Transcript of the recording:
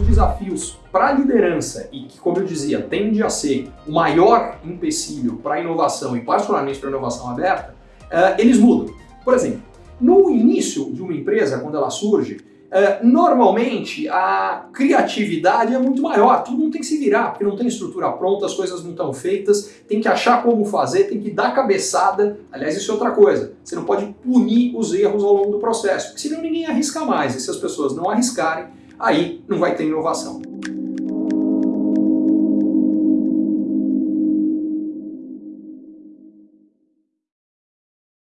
desafios para a liderança e que, como eu dizia, tende a ser o maior empecilho para a inovação e particularmente para a inovação aberta, uh, eles mudam. Por exemplo, no início de uma empresa, quando ela surge, Uh, normalmente a criatividade é muito maior, todo mundo tem que se virar, porque não tem estrutura pronta, as coisas não estão feitas, tem que achar como fazer, tem que dar cabeçada. Aliás, isso é outra coisa, você não pode punir os erros ao longo do processo, porque senão ninguém arrisca mais, e se as pessoas não arriscarem, aí não vai ter inovação.